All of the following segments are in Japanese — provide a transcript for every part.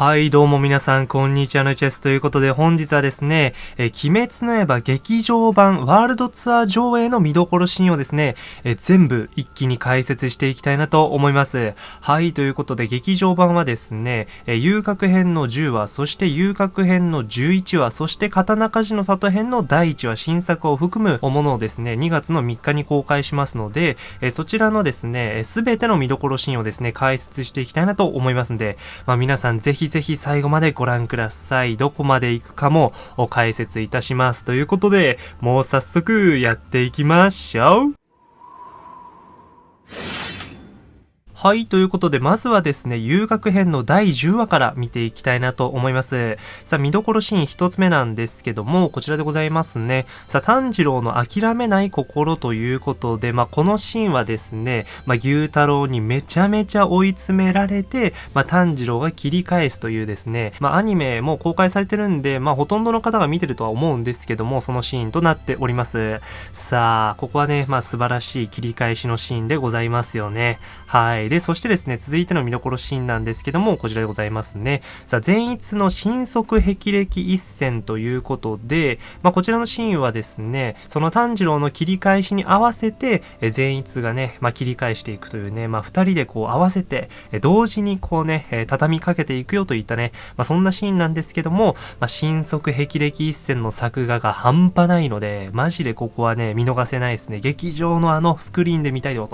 はい、どうも皆さん、こんにちはのチェスということで、本日はですね、え鬼滅の刃劇場版ワールドツアー上映の見どころシーンをですね、え全部一気に解説していきたいなと思います。はい、ということで、劇場版はですね、え遊郭編の10話、そして遊郭編の11話、そして刀鍛冶の里編の第1話、新作を含むものをですね、2月の3日に公開しますので、えそちらのですね、すべての見どころシーンをですね、解説していきたいなと思いますんで、まあ皆さんぜひひぜひ最後までご覧ください。どこまで行くかもお解説いたします。ということで、もう早速やっていきましょうはい、ということで、まずはですね、遊楽編の第10話から見ていきたいなと思います。さあ、見どころシーン一つ目なんですけども、こちらでございますね。さあ、炭治郎の諦めない心ということで、まあ、このシーンはですね、まあ、牛太郎にめちゃめちゃ追い詰められて、まあ、炭治郎が切り返すというですね、まあ、アニメも公開されてるんで、まあ、ほとんどの方が見てるとは思うんですけども、そのシーンとなっております。さあ、ここはね、まあ、素晴らしい切り返しのシーンでございますよね。はい。で、そしてですね、続いての見どころシーンなんですけども、こちらでございますね。さあ、善逸の新速霹靂一戦ということで、まあ、こちらのシーンはですね、その炭治郎の切り返しに合わせて、え善逸がね、まあ、切り返していくというね、まあ、二人でこう合わせて、え同時にこうね、え畳みかけていくよといったね、まあ、そんなシーンなんですけども、まあ、新速霹靂一戦の作画が半端ないので、マジでここはね、見逃せないですね。劇場のあのスクリーンで見たいよ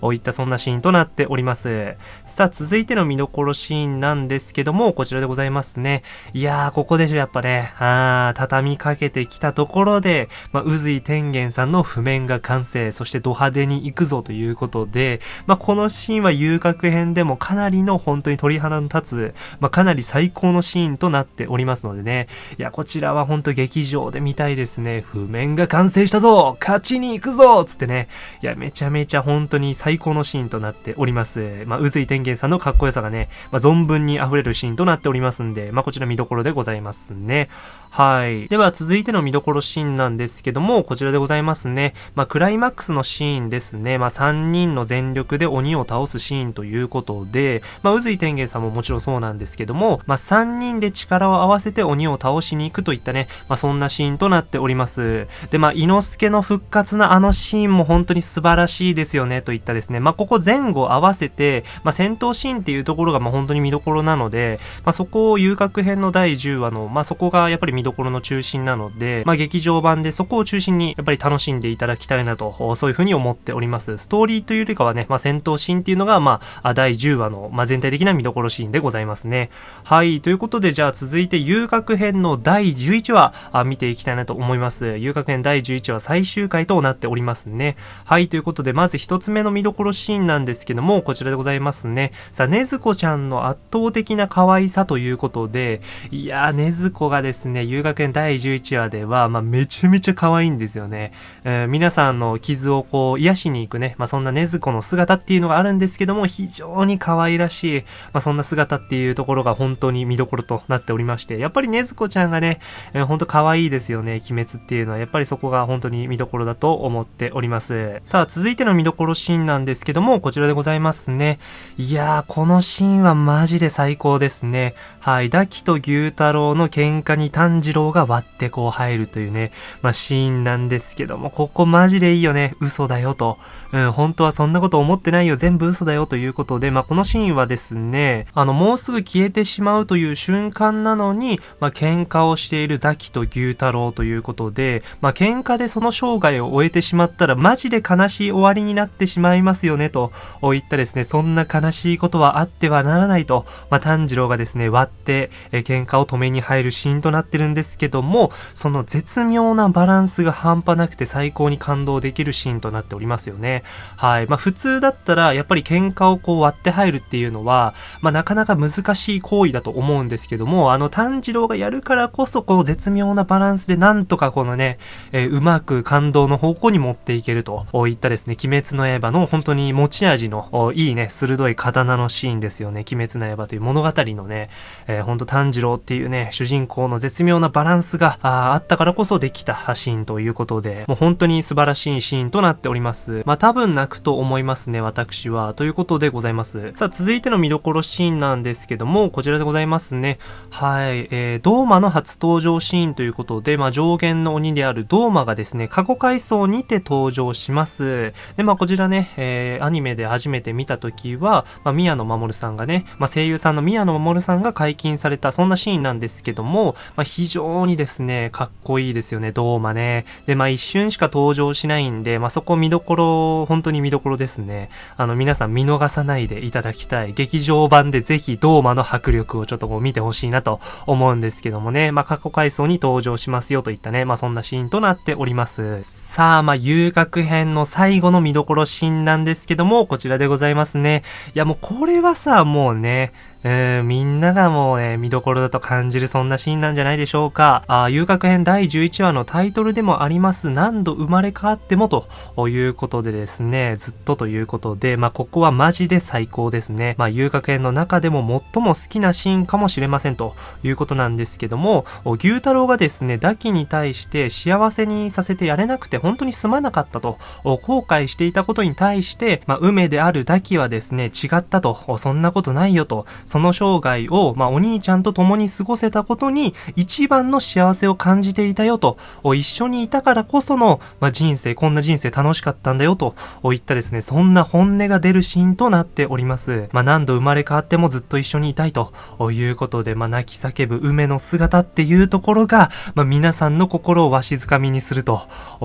といったそんなシーンとなっております。さあ、続いての見どころシーンなんですけども、こちらでございますね。いやー、ここでしょ、やっぱね。あー、畳みかけてきたところで、まあ、宇髄天元さんの譜面が完成、そしてド派手に行くぞということで、まあ、このシーンは遊郭編でもかなりの本当に鳥肌の立つ、まあ、かなり最高のシーンとなっておりますのでね。いや、こちらは本当劇場で見たいですね。譜面が完成したぞ勝ちに行くぞつってね。いや、めちゃめちゃ本当に最高のシーンとなってております。まあ、宇髄天元さんのかっこよさがね、まあ、存分に溢れるシーンとなっておりますんで、まあ、こちら見どころでございますね。はい。では続いての見どころシーンなんですけども、こちらでございますね。まあ、クライマックスのシーンですね。まあ、3人の全力で鬼を倒すシーンということで、まあ、宇髄天元さんももちろんそうなんですけども、まあ、3人で力を合わせて鬼を倒しに行くといったね、まあ、そんなシーンとなっております。で、まあ、伊之助の復活のあのシーンも本当に素晴らしいですよね、といったですね。まあ、ここ前後合わせて、まあ、戦闘シーンっていうところが、まあ、本当に見どころなので、まあ、そこを遊郭編の第10話の、まあ、そこがやっぱり見どころの中心なので、まあ、劇場版でそこを中心にやっぱり楽しんでいただきたいなと、そういうふうに思っております。ストーリーというよりかはね、まあ、戦闘シーンっていうのが、まあ、第10話の、まあ、全体的な見どころシーンでございますね。はい、ということで、じゃあ続いて遊郭編の第11話、あ見ていきたいなと思います。遊郭編第11話最終回となっておりますね。はい、ということで、まず一つ目の見どころシーンなんですけども、こちらでございますね。さあ、ねずこちゃんの圧倒的な可愛さということで、いやー、ねずこがですね、遊学園第11話では、まあ、めちゃめちゃ可愛いんですよね。えー、皆さんの傷をこう、癒しに行くね、まあ、そんなねずこの姿っていうのがあるんですけども、非常に可愛らしい、まあ、そんな姿っていうところが本当に見どころとなっておりまして、やっぱりねずこちゃんがね、えー、本当可愛いですよね、鬼滅っていうのは。やっぱりそこが本当に見どころだと思っております。さあ、続いての見どころシーンなんですけども、こちらでございますね。いやー、このシーンはマジで最高ですね。はい。ダキと牛太郎の喧嘩に炭治郎が割ってこう入るというね、まあ、シーンなんですけども、ここマジでいいよね。嘘だよと。うん、本当はそんなこと思ってないよ。全部嘘だよということで、まあ、このシーンはですね、あの、もうすぐ消えてしまうという瞬間なのに、まあ、喧嘩をしているダキと牛太郎ということで、まあ、喧嘩でその生涯を終えてしまったら、マジで悲しい終わりになってしまいますよね、と言ったですね、そんな悲しいことはあってはならないと、まあ、炭治郎がですね、割って、え喧嘩を止めに入るシーンとなってるんですけども、その絶妙なバランスが半端なくて最高に感動できるシーンとなっておりますよね。はい。まあ普通だったら、やっぱり喧嘩をこう割って入るっていうのは、まあなかなか難しい行為だと思うんですけども、あの炭治郎がやるからこそ、この絶妙なバランスでなんとかこのね、えー、うまく感動の方向に持っていけるといったですね、鬼滅の刃の本当に持ち味のいいね、鋭い刀のシーンですよね。鬼滅の刃という物語のね、えー、ほんと炭治郎っていうね、主人公の絶妙妙なバランスがあったからこそできたシーンということで、もう本当に素晴らしいシーンとなっております。まあ多分泣くと思いますね、私は。ということでございます。さあ続いての見どころシーンなんですけども、こちらでございますね。はい、えー、ドーマの初登場シーンということで、まあ上限の鬼であるドーマがですね、過去回想にて登場します。で、まあこちらね、えー、アニメで初めて見た時は、まあ宮野守さんがね、まあ声優さんの宮野守さんが解禁された、そんなシーンなんですけども、まあ非非常にですね、かっこいいですよね、ドーマね。で、まあ一瞬しか登場しないんで、まあそこ見どころ、本当に見どころですね。あの皆さん見逃さないでいただきたい。劇場版でぜひドーマの迫力をちょっとこう見てほしいなと思うんですけどもね、まあ過去回想に登場しますよといったね、まあそんなシーンとなっております。さあ、まあ遊楽編の最後の見どころシーンなんですけども、こちらでございますね。いやもうこれはさ、もうね、えー、みんながもうね、見どころだと感じるそんなシーンなんじゃないでしょうか。あ遊郭編第11話のタイトルでもあります、何度生まれ変わってもということでですね、ずっとということで、まあ、ここはマジで最高ですね。まあ、遊郭編の中でも最も好きなシーンかもしれませんということなんですけども、牛太郎がですね、ダキに対して幸せにさせてやれなくて本当にすまなかったと、後悔していたことに対して、まあ、梅であるダキはですね、違ったと、そんなことないよと、その生涯を、まあ、お兄ちゃんと共に過ごせたことに一番の幸せを感じていたよと、一緒にいたからこその、まあ、人生、こんな人生楽しかったんだよといったですね、そんな本音が出るシーンとなっております。まあ、何度生まれ変わってもずっと一緒にいたいということで、まあ、泣き叫ぶ梅の姿っていうところが、まあ、皆さんの心をわしづかみにすると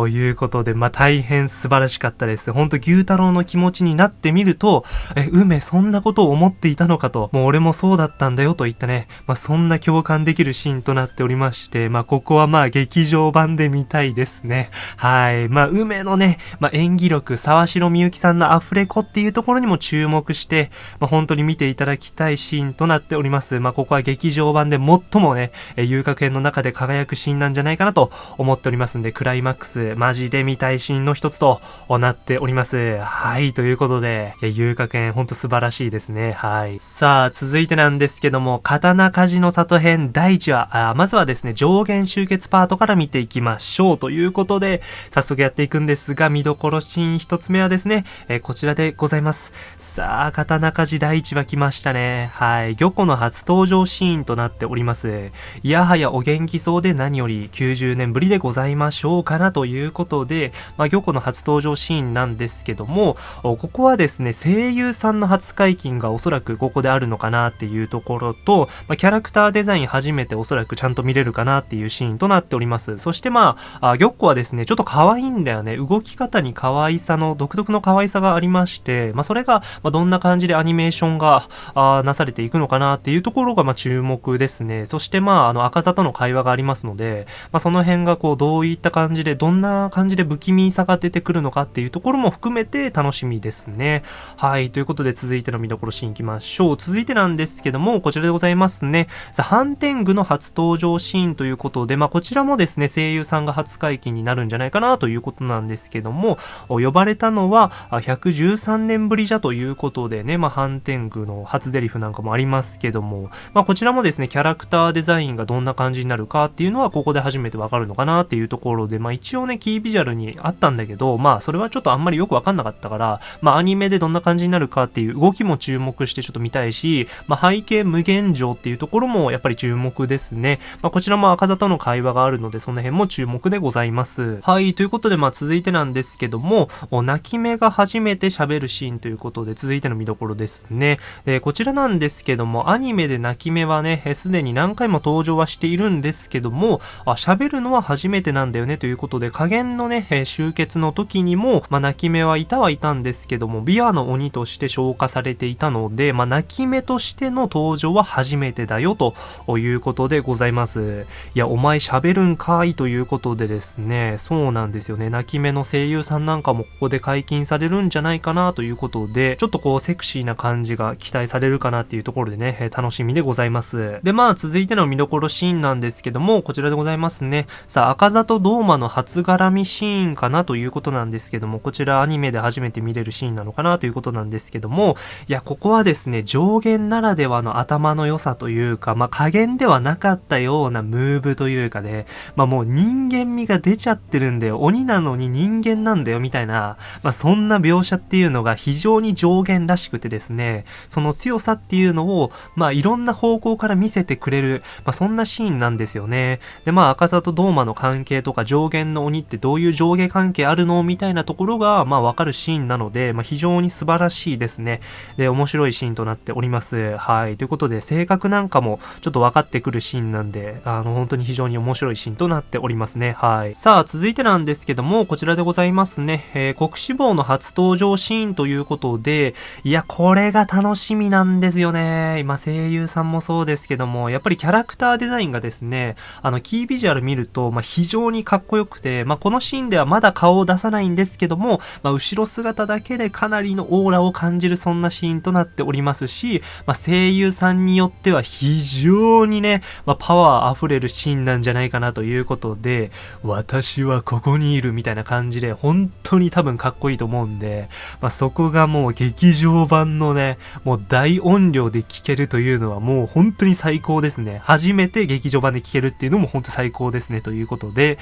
いうことで、まあ、大変素晴らしかったです。ほんと牛太郎の気持ちになってみると、え、梅そんなことを思っていたのかと、もう俺もそうだったんだよといったね、まあ、そんな共感できるシーンとなっておりまして、まあ、ここはまあ劇場版で見たいですね。はい。まあ、梅のね、まあ、演技力、沢城みゆきさんのアフレコっていうところにも注目して、まあ、本当に見ていただきたいシーンとなっております。まあ、ここは劇場版で最もね、え遊郭編の中で輝くシーンなんじゃないかなと思っておりますんで、クライマックス、マジで見たいシーンの一つとなっております。はい。ということで、遊郭編ほんと素晴らしいですね。はい。さあ、続続いてなんですけども、刀鍛冶の里編第1話、あまずはですね、上限集結パートから見ていきましょうということで、早速やっていくんですが、見どころシーン一つ目はですね、えー、こちらでございます。さあ、刀鍛冶第1話来ましたね。はい。漁湖の初登場シーンとなっております。いやはやお元気そうで何より90年ぶりでございましょうかなということで、まあ、漁湖の初登場シーンなんですけども、ここはですね、声優さんの初解禁がおそらくここであるのかななっていうところと、まあ、キャラクターデザイン初めておそらくちゃんと見れるかなっていうシーンとなっております。そしてまあ、あ玉子はですね、ちょっと可愛いんだよね。動き方に可愛さの、独特の可愛さがありまして、まあ、それが、まどんな感じでアニメーションが、あなされていくのかなっていうところが、ま注目ですね。そしてまあ、あの、赤座との会話がありますので、まあ、その辺がこう、どういった感じで、どんな感じで不気味さが出てくるのかっていうところも含めて楽しみですね。はい。ということで、続いての見どころシーンいきましょう。続いてなんですけども、こちらでございますね。さあ、ハンテングの初登場シーンということで、まあ、こちらもですね、声優さんが初解禁になるんじゃないかなということなんですけども、呼ばれたのは、113年ぶりじゃということでね、まあ、ハンテングの初ゼリフなんかもありますけども、まあ、こちらもですね、キャラクターデザインがどんな感じになるかっていうのは、ここで初めてわかるのかなっていうところで、まあ、一応ね、キービジュアルにあったんだけど、まあ、それはちょっとあんまりよくわかんなかったから、まあ、アニメでどんな感じになるかっていう動きも注目してちょっと見たいし、まあ、背景無限上っていうところもやっぱり注目ですね。まあ、こちらも赤座との会話があるので、その辺も注目でございます。はい、ということで、まあ、続いてなんですけども、泣き目が初めて喋るシーンということで、続いての見どころですね。で、こちらなんですけども、アニメで泣き目はね、すでに何回も登場はしているんですけども、あ、喋るのは初めてなんだよねということで、加減のね、え集結の時にも、まあ、泣き目はいたはいたんですけども、ビアの鬼として消化されていたので、まあ、泣き目ととしての登場は初めてだよということでございます。いや、お前喋るんかいということでですね、そうなんですよね。泣き目の声優さんなんかもここで解禁されるんじゃないかなということで、ちょっとこうセクシーな感じが期待されるかなっていうところでね、楽しみでございます。で、まあ続いての見どころシーンなんですけども、こちらでございますね。さあ、赤座とドーマの初絡みシーンかなということなんですけども、こちらアニメで初めて見れるシーンなのかなということなんですけども、いや、ここはですね、上限ならではの頭の良さというか、まあ、加減ではなかったようなムーブというかね、まあ、もう人間味が出ちゃってるんだよ。鬼なのに人間なんだよ、みたいな、まあ、そんな描写っていうのが非常に上限らしくてですね、その強さっていうのを、まあ、いろんな方向から見せてくれる、まあ、そんなシーンなんですよね。で、まあ、赤座とドーマの関係とか上限の鬼ってどういう上下関係あるのみたいなところが、まあ、わかるシーンなので、まあ、非常に素晴らしいですね。で、面白いシーンとなっております。はい。ということで、性格なんかもちょっと分かってくるシーンなんで、あの、本当に非常に面白いシーンとなっておりますね。はい。さあ、続いてなんですけども、こちらでございますね。えー、国志望の初登場シーンということで、いや、これが楽しみなんですよね。今、声優さんもそうですけども、やっぱりキャラクターデザインがですね、あの、キービジュアル見ると、まあ、非常にかっこよくて、まあ、このシーンではまだ顔を出さないんですけども、まあ、後ろ姿だけでかなりのオーラを感じるそんなシーンとなっておりますし、まあ、声優さんによっては非常にね、まあ、パワー溢れるシーンなんじゃないかなということで、私はここにいるみたいな感じで、本当に多分かっこいいと思うんで、まあ、そこがもう劇場版のね、もう大音量で聴けるというのはもう本当に最高ですね。初めて劇場版で聴けるっていうのも本当最高ですねということで、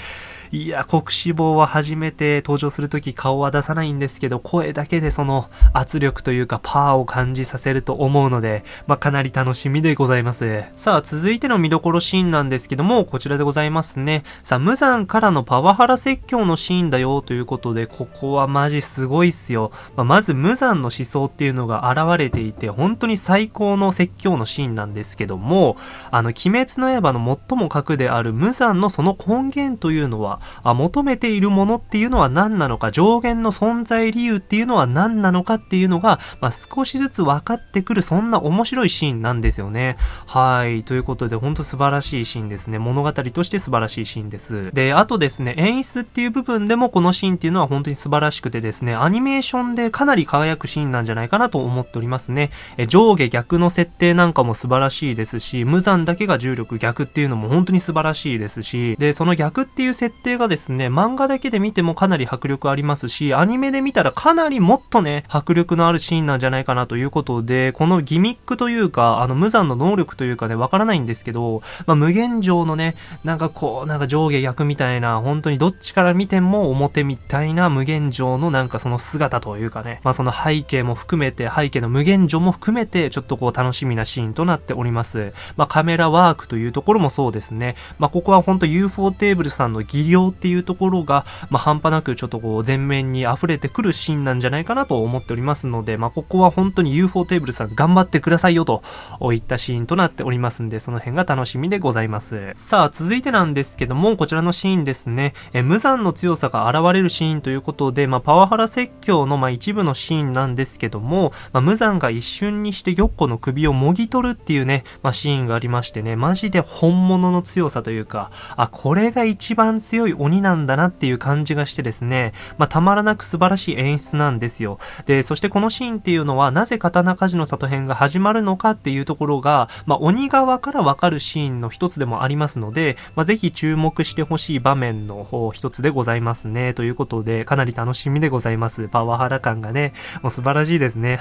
いや、国志望は初めて登場するとき顔は出さないんですけど、声だけでその圧力というかパワーを感じさせると思うので、まあ、かなり楽しみでございます。さあ、続いての見どころシーンなんですけども、こちらでございますね。さあ、無残からのパワハラ説教のシーンだよということで、ここはマジすごいっすよ。まあ、まず無残の思想っていうのが現れていて、本当に最高の説教のシーンなんですけども、あの、鬼滅の刃の最も格である無残のその根源というのは、あ求めているものっていうのは何なのか、上限の存在理由っていうのは何なのかっていうのが、まあ、少しずつ分かってくる、そんな面白いシーンなんですよね。はい。ということで、ほんと素晴らしいシーンですね。物語として素晴らしいシーンです。で、あとですね、演出っていう部分でもこのシーンっていうのは本当に素晴らしくてですね、アニメーションでかなり輝くシーンなんじゃないかなと思っておりますね。え上下逆の設定なんかも素晴らしいですし、無残だけが重力逆っていうのも本当に素晴らしいですし、で、その逆っていう設定がですね、漫画だけで見てもかなり迫力ありますし、アニメで見たらかなりもっとね、迫力のあるシーンなんじゃないかなということで、このギミックというか、あの、無残の能力というかね、わからないんですけど、まあ、無限上のね、なんかこう、なんか上下逆みたいな、本当にどっちから見ても表みたいな無限上のなんかその姿というかね、まあ、その背景も含めて、背景の無限上も含めて、ちょっとこう楽しみなシーンとなっております。まあ、カメラワークというところもそうですね。まあ、ここは本当 UFO テーブルさんの技量っていうところが、まあ、半端なくちょっとこう前面に溢れてくるシーンなんじゃないかなと思っておりますので、まあ、ここは本当に UFO テーブルさん頑張ってくださいよといったシーンとなっておりますんで、その辺が楽しみでございます。さあ、続いてなんですけども、こちらのシーンですね、え無残の強さが現れるシーンということで、まあ、パワハラ説教のまあ一部のシーンなんですけども、まあ、無残が一瞬にして玉子の首をもぎ取るっていうね、まあ、シーンがありましてね、マジで本物の強さというか、あ、これが一番強い鬼なんだなっていう感じがしてですね、まあ、たまらなく素晴らしい演出なんですよ。で、そしてこのシーンっていうのは、なぜ刀鍛冶の里編が始まるのかっていうところが、まあ、鬼側からわかるシーンの一つでもありますので、まあ、ぜひ注目してほしい場面の方一つでございますね。ということで、かなり楽しみでございます。パワハラ感がね、もう素晴らしいですね。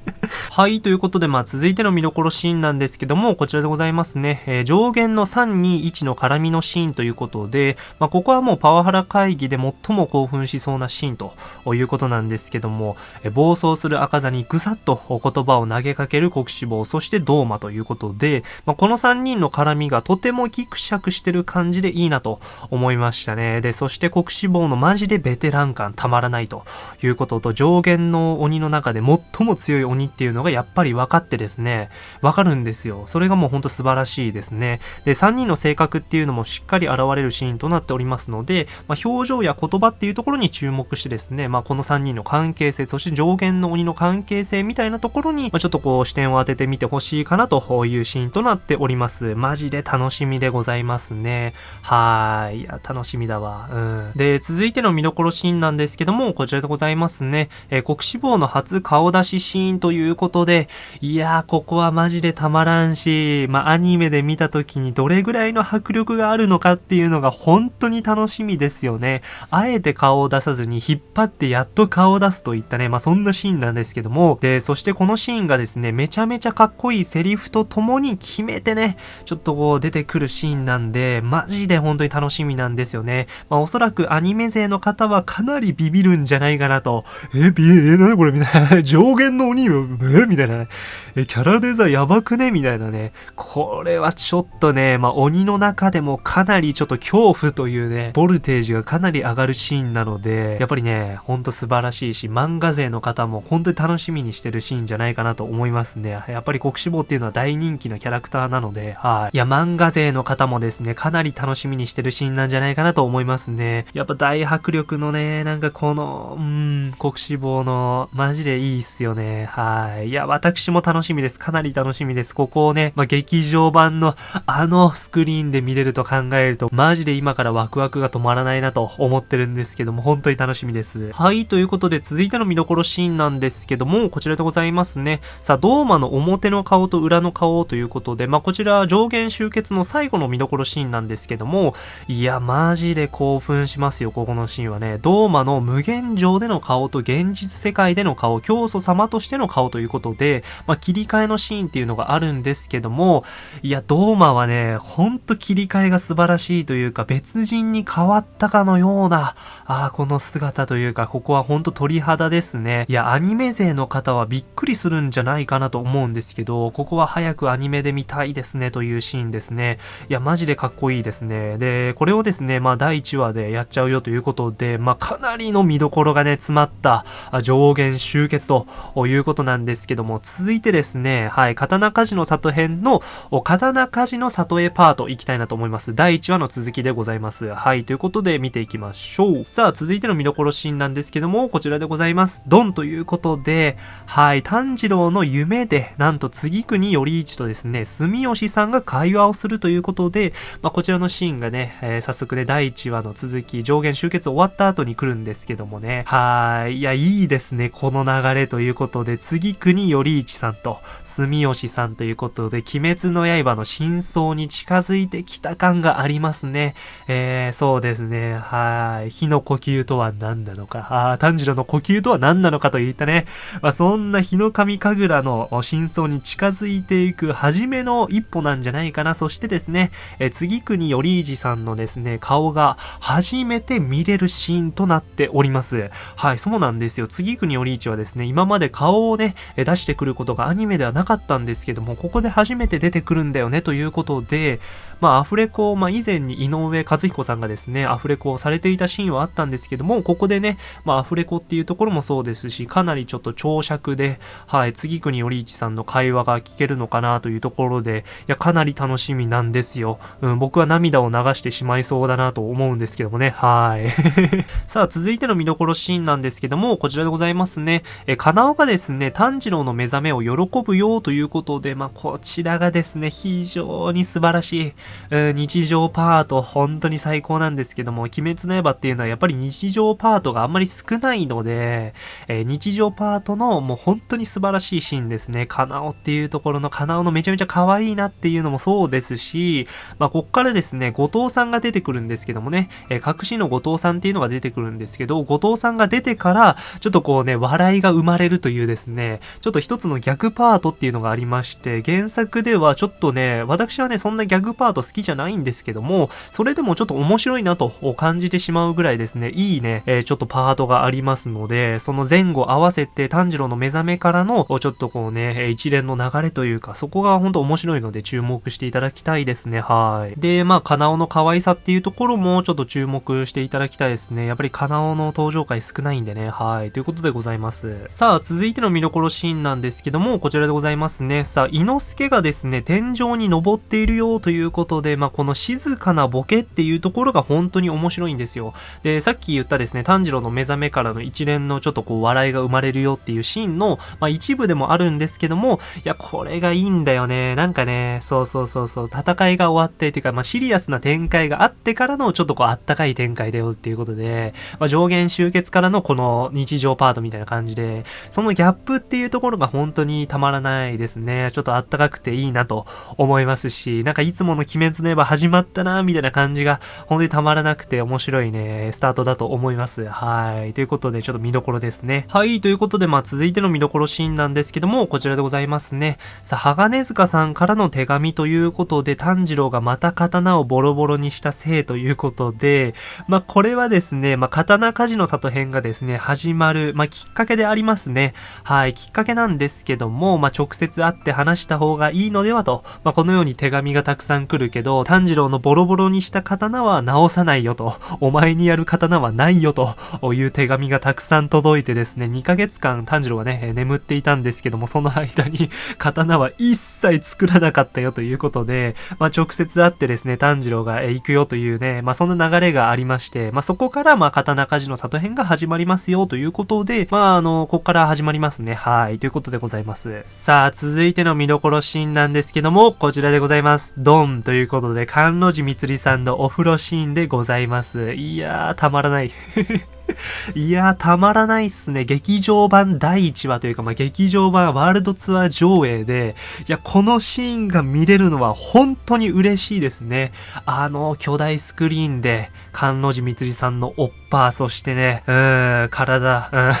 はい、ということで、まあ、続いての見どころシーンなんですけども、こちらでございますね。えー、上限の321の絡みのシーンということで、まあ、こここはもうパワハラ会議で最も興奮しそうなシーンということなんですけども、え、暴走する赤座にぐさっと言葉を投げかける国志望、そしてドーマということで、まあ、この3人の絡みがとてもギクシャクしてる感じでいいなと思いましたね。で、そして国志望のマジでベテラン感たまらないということと、上限の鬼の中で最も強い鬼っていうのがやっぱり分かってですね、分かるんですよ。それがもうほんと素晴らしいですね。で、3人の性格っていうのもしっかり現れるシーンとなっておりますますので、まあ、表情や言葉っていうところに注目してですね、まあ、この3人の関係性、そして上限の鬼の関係性みたいなところに、まあ、ちょっとこう視点を当ててみてほしいかなというシーンとなっております。マジで楽しみでございますね。はーい。いや、楽しみだわ。うん。で、続いての見どころシーンなんですけども、こちらでございますね。えー、国志望の初顔出しシーンということで、いやー、ここはマジでたまらんし、まあ、アニメで見た時にどれぐらいの迫力があるのかっていうのが本当に楽しみですよね。あえて顔を出さずに引っ張ってやっと顔を出すといったね、まあ、そんなシーンなんですけども、で、そしてこのシーンがですね、めちゃめちゃかっこいいセリフとともに決めてね、ちょっとこう出てくるシーンなんで、マジで本当に楽しみなんですよね。まあおそらくアニメ勢の方はかなりビビるんじゃないかなと。え、ビえ、なにこれ？みたいな。上限の鬼？よ、えみたいなね。え、キャラデザやばくね？みたいなね。これはちょっとね、まあ鬼の中でもかなりちょっと恐怖というね、ボルテージがかなり上がるシーンなので、やっぱりね、ほんと素晴らしいし、漫画勢の方も本当に楽しみにしてるシーンじゃないかなと思いますね。やっぱり国志望っていうのは大人気のキャラクターなので、はい。いや、漫画勢の方もですね、かなり楽しみにしてるシーンなんじゃないかなと思いますね。やっぱ大迫力のね、なんかこの、うん、国志望の、マジでいいっすよね。はい。いや、私も楽しみです。かなり楽しみです。ここをね、まあ、劇場版のあのスクリーンで見れると考えると、マジで今からワクワクが止まらないなと思ってるんですけども、本当に楽しみです。はい、ということで続いての見どころシーンなんですけども、こちらでございますね。さあ、ドーマの表の顔と裏の顔ということで、まあ、こちら上限集結の最後の見どころシーンなんですけども、いや、マジで興奮しますよ、ここのシーンはね。ドーマの無限上での顔と現実世界での顔、教祖様としての顔ということで、まあ、切り替えのシーンっていうのがあるんですけども、いや、ドーマはね、ほんと切り替えが素晴らしいというか、別人に変わったかのような、ああ、この姿というか、ここはほんと鳥肌ですね。いや、アニメ勢の方はびっくりするんじゃないかなと思うんですけど、ここは早くアニメで見たいですねというシーンですね。いや、マジでかっこいいですね。で、これをですね、まあ第1話でやっちゃうよということで、まあかなりの見どころがね、詰まった上限集結ということなんですけども、続いてですね、はい、刀鍛冶の里編の刀鍛冶の里へパート行きたいなと思います。第1話の続きでございます。はい、ということで見ていきましょう。さあ、続いての見どころシーンなんですけども、こちらでございます。ドンということで、はい、炭治郎の夢で、なんと次国頼一とですね、住吉さんが会話をするということで、まあ、こちらのシーンがね、えー、早速ね、第1話の続き、上限集結終わった後に来るんですけどもね、はい、いや、いいですね、この流れということで、次国頼一さんと、住吉さんということで、鬼滅の刃の真相に近づいてきた感がありますね。えー、そうですね、はい、火の呼吸とは何なのか、ああ炭治郎の呼吸とは何なのかといったね、まあ、そんな日の神神楽の真相に近づいていく初めの一歩なんじゃないかな。そしてですね、え次国頼一さんのですね、顔が初めて見れるシーンとなっております。はい、そうなんですよ。次国頼一はですね、今まで顔をね、出してくることがアニメではなかったんですけども、ここで初めて出てくるんだよねということで、まあ、アフレコ、まあ、以前に井上和彦さんがですね、アフレコをされていたシーンはあったんですけども、ここでね、まあ、アフレコっていうところもそうですし、かなりちょっと長尺で、はい、次国頼一さんの会話が聞けるのかなというところで、いや、かなり楽しみなんですよ。うん、僕は涙を流してしまいそうだなと思うんですけどもね、はい。さあ、続いての見どころシーンなんですけども、こちらでございますね。え、かなおがですね、炭治郎の目覚めを喜ぶよということで、まあ、こちらがですね、非常に素晴らしい、うん、日常パート、本当に最高なんですけども、鬼滅の刃っていうのはやっぱり日常パートがあんまり少ないので、えー、日常パートのもう本当に素晴らしいシーンですね。カナオっていうところのカナオのめちゃめちゃ可愛いなっていうのもそうですし、まあ、こっからですね、後藤さんが出てくるんですけどもね、えー、隠しの後藤さんっていうのが出てくるんですけど、後藤さんが出てから、ちょっとこうね、笑いが生まれるというですね、ちょっと一つの逆パートっていうのがありまして、原作ではちょっとね、私はね、そんなギャグパート好きじゃないんですけども、それでもちょっと面面白いなと感じてしまうぐらいですね、いいね、えー、ちょっとパートがありますので、その前後合わせて炭治郎の目覚めからの、ちょっとこうね、一連の流れというか、そこが本当面白いので注目していただきたいですね、はい。で、まあ、カナオの可愛さっていうところもちょっと注目していただきたいですね。やっぱりカナオの登場回少ないんでね、はい。ということでございます。さあ、続いての見どころシーンなんですけども、こちらでございますね。さあ、伊之助がですね、天井に登っているよということで、まあ、この静かなボケっていうところころが本当に面白いんですよ。で、さっき言ったですね、炭治郎の目覚めからの一連のちょっとこう笑いが生まれるよっていうシーンの、まあ、一部でもあるんですけども、いや、これがいいんだよね。なんかね、そうそうそうそう、戦いが終わってっていうか、まあ、シリアスな展開があってからのちょっとこうあったかい展開だよっていうことで、まあ、上限集結からのこの日常パートみたいな感じで、そのギャップっていうところが本当にたまらないですね。ちょっとあったかくていいなと思いますし、なんかいつもの鬼滅の刃始まったな、みたいな感じが本当にたまらなくて面白いね、スタートだと思います。はい。ということで、ちょっと見どころですね。はい。ということで、まあ続いての見どころシーンなんですけども、こちらでございますね。さあ、鋼塚さんからの手紙ということで、炭治郎がまた刀をボロボロにしたせいということで、まあ、これはですね、まあ、刀鍛冶の里編がですね、始まる、まあ、きっかけでありますね。はい、きっかけなんですけども、まあ、直接会って話した方がいいのではと、まあ、このように手紙がたくさん来るけど、炭治郎のボロボロにした刀は直さないよと、お前にやる刀はないよという手紙がたくさん届いてですね、2ヶ月間炭治郎はね、眠っていたんですけども、その間に 刀は一切作らなかったよということで、まあ、直接会ってですね、炭治郎が行くよというね、まあ、そんな流れがありまして、まあ、そこからまあ、刀鍛冶の里編が始まりますよということで、まあ、あの、ここから始まりますね。はい。ということでございます。さあ、続いての見どころシーンなんですけども、こちらでございます。ドンということで、関路寺みつりさんのお風呂シーンシーンでございます。いやー、たまらない。いやー、たまらないっすね。劇場版第1話というか、まあ、劇場版ワールドツアー上映で、いや、このシーンが見れるのは本当に嬉しいですね。あの、巨大スクリーンで、関路寺みつりさんのおっぱ、そしてね、うん、体、うん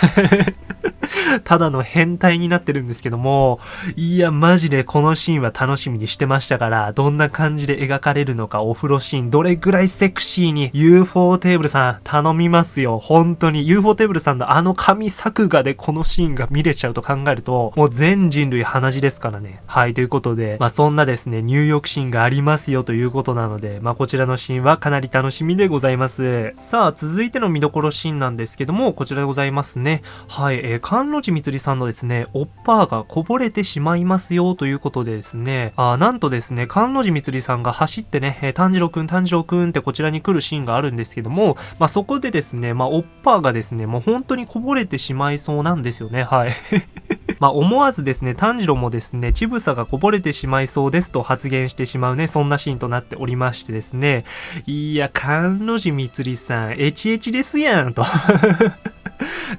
ただの変態になってるんですけども、いや、マジでこのシーンは楽しみにしてましたから、どんな感じで描かれるのか、お風呂シーン、どれぐらいセクシーに、UFO テーブルさん、頼みますよ。本当に、UFO テーブルさんのあの神作画でこのシーンが見れちゃうと考えると、もう全人類鼻血ですからね。はい、ということで、まあそんなですね、入浴シーンがありますよということなので、まあこちらのシーンはかなり楽しみでございます。さあ、続いての見どころシーンなんですけども、こちらでございますね。はい、えー、関路寺みつりさんのですね、おっぱーがこぼれてしまいますよということでですね、あなんとですね、関路寺みつりさんが走ってね、えー、炭治郎くん、炭治郎くんってこちらに来るシーンがあるんですけども、まあ、そこでですね、まあ、おっぱーがですね、もう本当にこぼれてしまいそうなんですよね、はい。まあ、思わずですね、炭治郎もですね、乳房がこぼれてしまいそうですと発言してしまうね、そんなシーンとなっておりましてですね、いや、関路寺みつりさん、エチエチですやん、と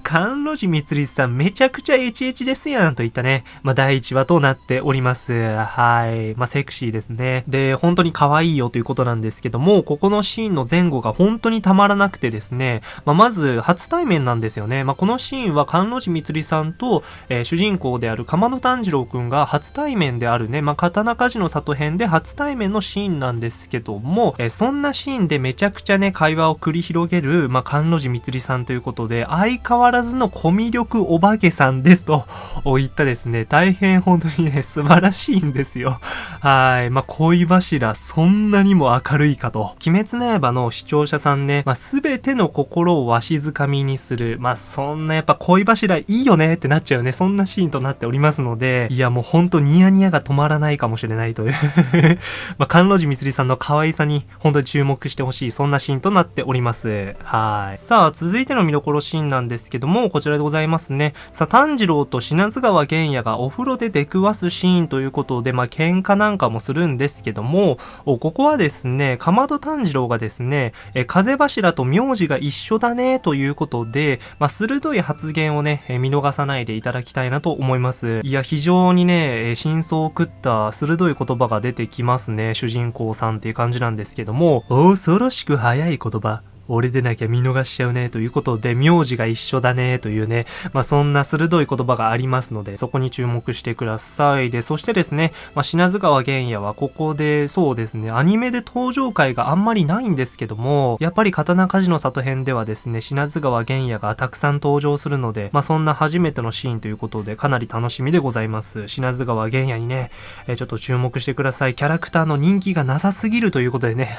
関路寺光さんめちゃくちゃエチエチですやんといったね、まあ、第1話となっております。はい。まあ、セクシーですね。で、本当に可愛いよということなんですけども、ここのシーンの前後が本当にたまらなくてですね、まあ、まず初対面なんですよね。まあ、このシーンは関路寺光さんと、えー、主人人公である鎌野炭治郎くんが初対面であるね、まあ、刀鍛冶の里編で初対面のシーンなんですけども、えー、そんなシーンでめちゃくちゃね、会話を繰り広げる、まあ、関路寺光さんということで、相変わらずのコミュ力お化けさんですと 言ったですね、大変本当にね、素晴らしいんですよ。はい。まあ、恋柱、そんなにも明るいかと。鬼滅の刃の視聴者さんね、まあ、すべての心をわしづかみにする。まあ、そんなやっぱ恋柱いいよねってなっちゃうね。そんなシシーンとなっておりますので、いやもうほんとニヤニヤが止まらないかもしれないという まあ、関路寺みつりさんの可愛さに本当に注目してほしい、そんなシーンとなっております。はい。さあ、続いての見どころシーンなんですけども、こちらでございますね。さあ、炭治郎と品津川玄也がお風呂で出くわすシーンということで、まあ、喧嘩なんかもするんですけども、ここはですね、かまど炭治郎がですね、え風柱と名字が一緒だね、ということで、まあ、鋭い発言をね、見逃さないでいただきたいなとと思います。いや、非常にね、真相を食った鋭い言葉が出てきますね、主人公さんっていう感じなんですけども、恐ろしく早い言葉。俺でなきゃ見逃しちゃうねということで、名字が一緒だねというね、まあそんな鋭い言葉がありますので、そこに注目してください。で、そしてですね、まあ品津川玄也はここで、そうですね、アニメで登場回があんまりないんですけども、やっぱり刀鍛冶の里編ではですね、品津川玄也がたくさん登場するので、まあそんな初めてのシーンということで、かなり楽しみでございます。品津川玄也にね、えー、ちょっと注目してください。キャラクターの人気がなさすぎるということでね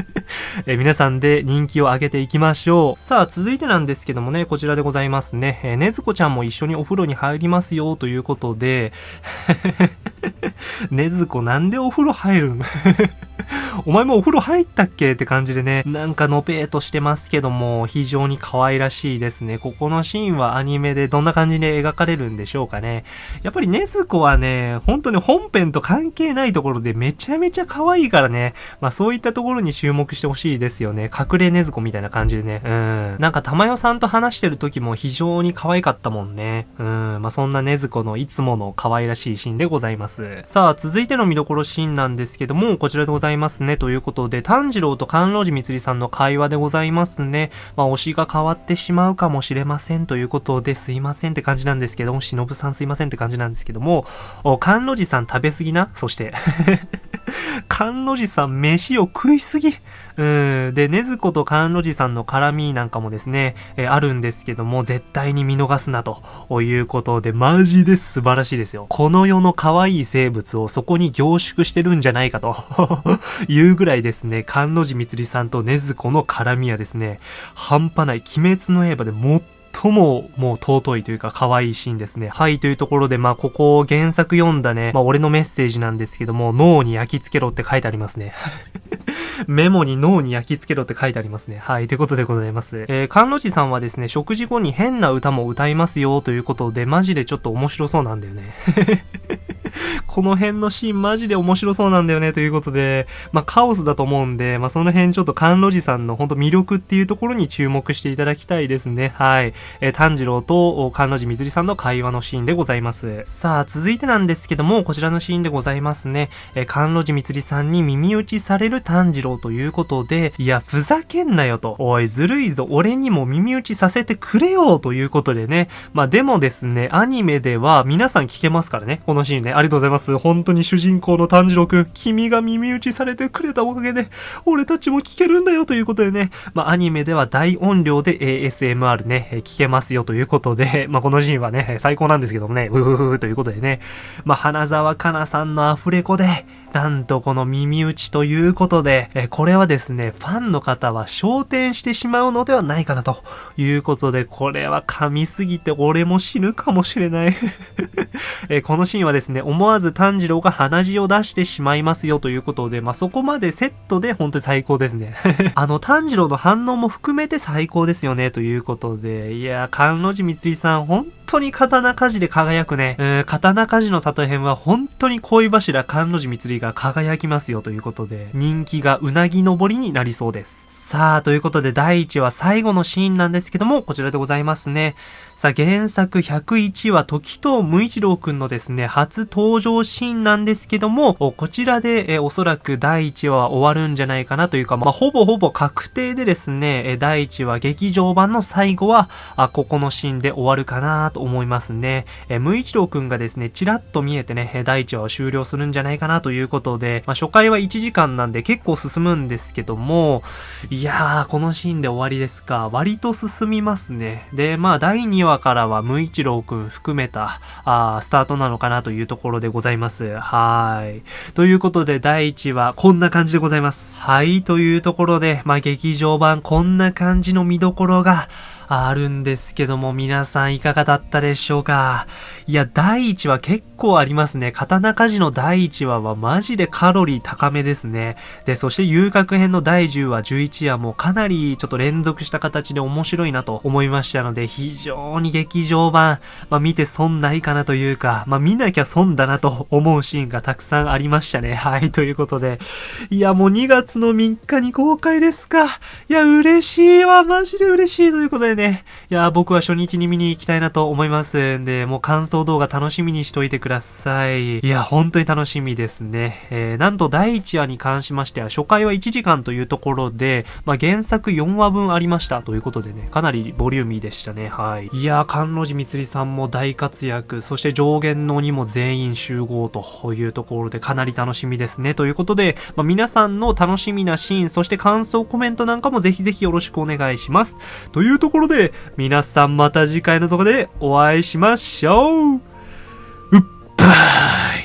え皆さんで人気を上げていきましょう。さあ、続いてなんですけどもね、こちらでございますね。えー、ねずこちゃんも一緒にお風呂に入りますよということで、ねずこなんでお風呂入るん？お前もお風呂入ったっけ？って感じでね、なんかのぺーとしてますけども、非常に可愛らしいですね。ここのシーンはアニメでどんな感じで描かれるんでしょうかね。やっぱりネズコはね、本当に本編と関係ないところでめちゃめちゃ可愛いからね、まあそういったところに注目してほしいですよね。隠れネズコみたいな感じでね。うん。なんか玉代さんと話してる時も非常に可愛かったもんね。うん。まあそんなネズコのいつもの可愛らしいシーンでございます。さあ、続いての見どころシーンなんですけども、こちらでございますね。ということで、炭治郎と甘露寺光さんの会話でございますね。まあ、推しが変わってしまうかもしれませんということで、すいませんって感じなんですけども、忍さんすいませんって感じなんですけども、甘露寺さん食べ過ぎな？そして 甘露寺さん飯を食いすぎ？うん。で、ねずこと甘露寺さんの絡みなんかもですね、えー、あるんですけども、絶対に見逃すなということで、マジで素晴らしいですよ。この世の可愛い生物をそこに凝縮してるんじゃないかと いうぐらいですね、甘露寺みつりさんとねずこの絡みはですね、半端ない、鬼滅の刃で最ももう尊いというか可愛いシーンですね。はい、というところで、まあ、ここ原作読んだね、まあ、俺のメッセージなんですけども、脳に焼き付けろって書いてありますね。メモに脳に焼き付けろって書いてありますね。はい、ということでございます。えー、関路寺さんはですね、食事後に変な歌も歌いますよということで、マジでちょっと面白そうなんだよね。この辺のシーンマジで面白そうなんだよねということで、まあカオスだと思うんで、まあその辺ちょっと甘露寺さんの本当魅力っていうところに注目していただきたいですね。はい。えー、炭治郎と甘露寺みずりさんの会話のシーンでございます。さあ、続いてなんですけども、こちらのシーンでございますね。えー、甘露寺みつりさんに耳打ちされる炭治郎ということで、いや、ふざけんなよと。おい、ずるいぞ。俺にも耳打ちさせてくれよということでね。まあでもですね、アニメでは皆さん聞けますからね。このシーンね。ありがとうございます。本当に主人公の炭治郎くん、君が耳打ちされてくれたおかげで、俺たちも聞けるんだよということでね。まあアニメでは大音量で ASMR ね、聞けますよということで、まあこのシーンはね、最高なんですけどもね、うふふふということでね。まあ花沢香菜さんのアフレコで、なんとこの耳打ちということで、えこれはですね、ファンの方は焦点してしまうのではないかなということで、これは噛みすぎて俺も死ぬかもしれない えこのシーンはですね、思わず炭治郎が鼻血を出してしまいますよということで、まあ、そこまでセットで本当に最高ですね あの、炭治郎の反応も含めて最高ですよね、ということで、いや、甘露寺光さん、本当に刀鍛冶で輝くね。うん、刀鍛冶の里編は本当に恋柱甘露寺光が輝きますよということで、人気がうなぎ登りになりそうです。さあ、ということで第1話最後のシーンなんですけども、こちらでございますね。さあ、原作101話、時藤無一郎くんのですね、初登場シーンなんですけども、こちらで、えおそらく第1話は終わるんじゃないかなというか、まあ、ほぼほぼ確定でですね、え第1話劇場版の最後は、あ、ここのシーンで終わるかなと思いますね。え無一郎くんがですね、ちらっと見えてね、第1話を終了するんじゃないかなということで、まあ、初回は1時間なんで結構進むんですけども、いやー、このシーンで終わりですか。割と進みますね。で、まあ、第2話からは、無一郎くん含めた、あスタートなのかなというところでございます。はい。ということで、第1話、こんな感じでございます。はい、というところで、まあ、劇場版、こんな感じの見どころが、あるんですけども、皆さんいかがだったでしょうか？いや、第1話結構ありますね。刀鍛冶の第1話はマジでカロリー高めですね。で、そして遊郭編の第10話、11話もかなりちょっと連続した形で面白いなと思いましたので、非常に劇場版、まあ見て損ないかなというか、まあ見なきゃ損だなと思うシーンがたくさんありましたね。はい、ということで。いや、もう2月の3日に公開ですか。いや、嬉しいわ。マジで嬉しいということでね、いや、僕は初日に見に行きたいなと思いますんで、もう感想動画楽しみにしといてください。いや、本当に楽しみですね。えー、なんと第1話に関しましては、初回は1時間というところで、まあ、原作4話分ありましたということでね、かなりボリューミーでしたね。はい。いや、甘露寺みつりさんも大活躍、そして上限の鬼も全員集合というところで、かなり楽しみですね。ということで、まあ、皆さんの楽しみなシーン、そして感想コメントなんかもぜひぜひよろしくお願いします。というところで、皆さんまた次回のとこでお会いしましょう。うっばー